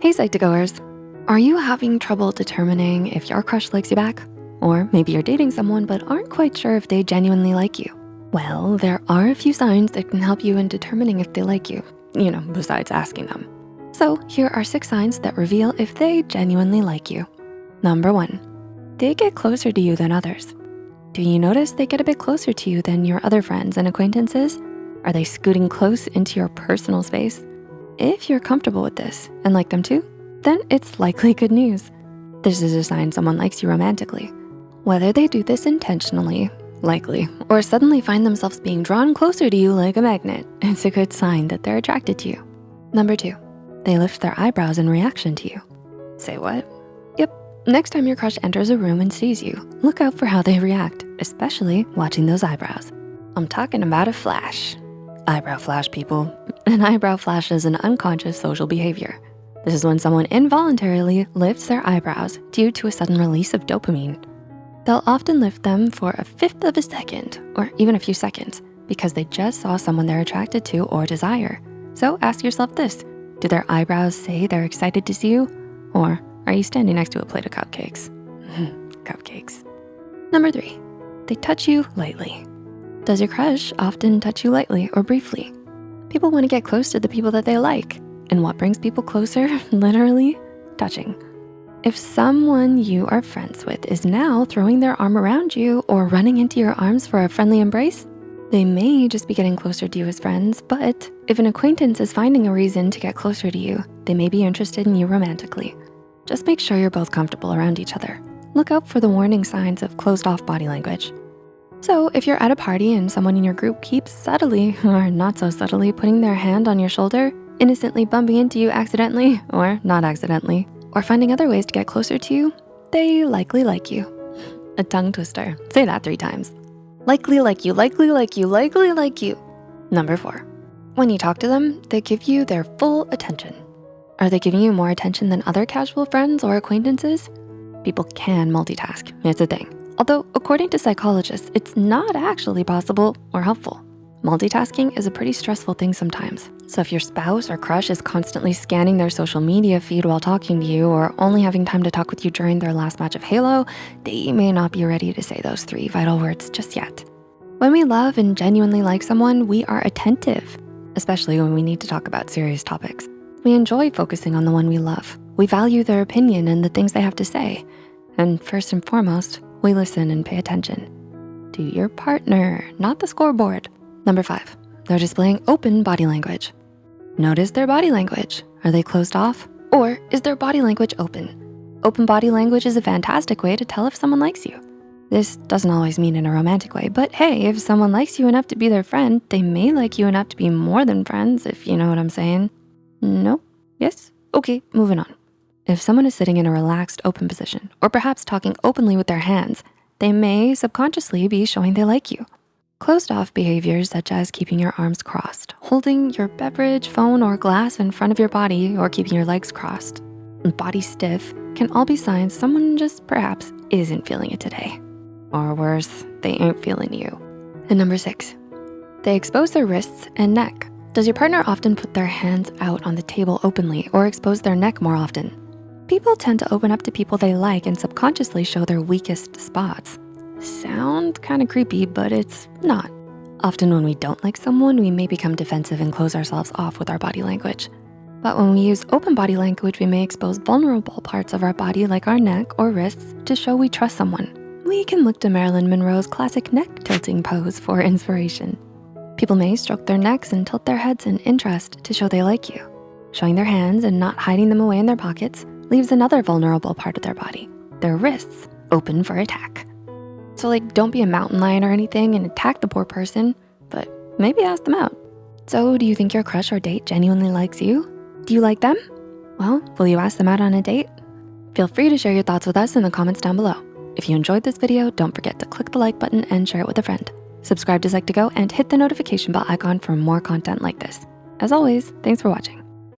Hey Psych2Goers, are you having trouble determining if your crush likes you back? Or maybe you're dating someone but aren't quite sure if they genuinely like you. Well, there are a few signs that can help you in determining if they like you, you know, besides asking them. So here are six signs that reveal if they genuinely like you. Number one, they get closer to you than others. Do you notice they get a bit closer to you than your other friends and acquaintances? Are they scooting close into your personal space? If you're comfortable with this and like them too, then it's likely good news. This is a sign someone likes you romantically. Whether they do this intentionally, likely, or suddenly find themselves being drawn closer to you like a magnet, it's a good sign that they're attracted to you. Number two, they lift their eyebrows in reaction to you. Say what? Yep, next time your crush enters a room and sees you, look out for how they react, especially watching those eyebrows. I'm talking about a flash. Eyebrow flash, people. An eyebrow flash is an unconscious social behavior. This is when someone involuntarily lifts their eyebrows due to a sudden release of dopamine. They'll often lift them for a fifth of a second or even a few seconds because they just saw someone they're attracted to or desire. So ask yourself this, do their eyebrows say they're excited to see you? Or are you standing next to a plate of cupcakes? cupcakes. Number three, they touch you lightly. Does your crush often touch you lightly or briefly? People wanna get close to the people that they like. And what brings people closer? Literally, touching. If someone you are friends with is now throwing their arm around you or running into your arms for a friendly embrace, they may just be getting closer to you as friends, but if an acquaintance is finding a reason to get closer to you, they may be interested in you romantically. Just make sure you're both comfortable around each other. Look out for the warning signs of closed off body language. So if you're at a party and someone in your group keeps subtly or not so subtly putting their hand on your shoulder, innocently bumping into you accidentally or not accidentally, or finding other ways to get closer to you, they likely like you. A tongue twister, say that three times. Likely like you, likely like you, likely like you. Number four, when you talk to them, they give you their full attention. Are they giving you more attention than other casual friends or acquaintances? People can multitask, it's a thing. Although according to psychologists, it's not actually possible or helpful. Multitasking is a pretty stressful thing sometimes. So if your spouse or crush is constantly scanning their social media feed while talking to you or only having time to talk with you during their last match of Halo, they may not be ready to say those three vital words just yet. When we love and genuinely like someone, we are attentive, especially when we need to talk about serious topics. We enjoy focusing on the one we love. We value their opinion and the things they have to say. And first and foremost, we listen and pay attention to your partner, not the scoreboard. Number five, they're displaying open body language. Notice their body language. Are they closed off or is their body language open? Open body language is a fantastic way to tell if someone likes you. This doesn't always mean in a romantic way, but hey, if someone likes you enough to be their friend, they may like you enough to be more than friends, if you know what I'm saying. No? Yes? Okay, moving on. If someone is sitting in a relaxed open position, or perhaps talking openly with their hands, they may subconsciously be showing they like you. Closed off behaviors such as keeping your arms crossed, holding your beverage, phone, or glass in front of your body, or keeping your legs crossed, body stiff, can all be signs someone just perhaps isn't feeling it today. Or worse, they ain't feeling you. And number six, they expose their wrists and neck. Does your partner often put their hands out on the table openly or expose their neck more often? People tend to open up to people they like and subconsciously show their weakest spots. Sound kind of creepy, but it's not. Often when we don't like someone, we may become defensive and close ourselves off with our body language. But when we use open body language, we may expose vulnerable parts of our body like our neck or wrists to show we trust someone. We can look to Marilyn Monroe's classic neck tilting pose for inspiration. People may stroke their necks and tilt their heads in interest to show they like you. Showing their hands and not hiding them away in their pockets leaves another vulnerable part of their body, their wrists, open for attack. So like, don't be a mountain lion or anything and attack the poor person, but maybe ask them out. So do you think your crush or date genuinely likes you? Do you like them? Well, will you ask them out on a date? Feel free to share your thoughts with us in the comments down below. If you enjoyed this video, don't forget to click the like button and share it with a friend. Subscribe to Psych2Go and hit the notification bell icon for more content like this. As always, thanks for watching.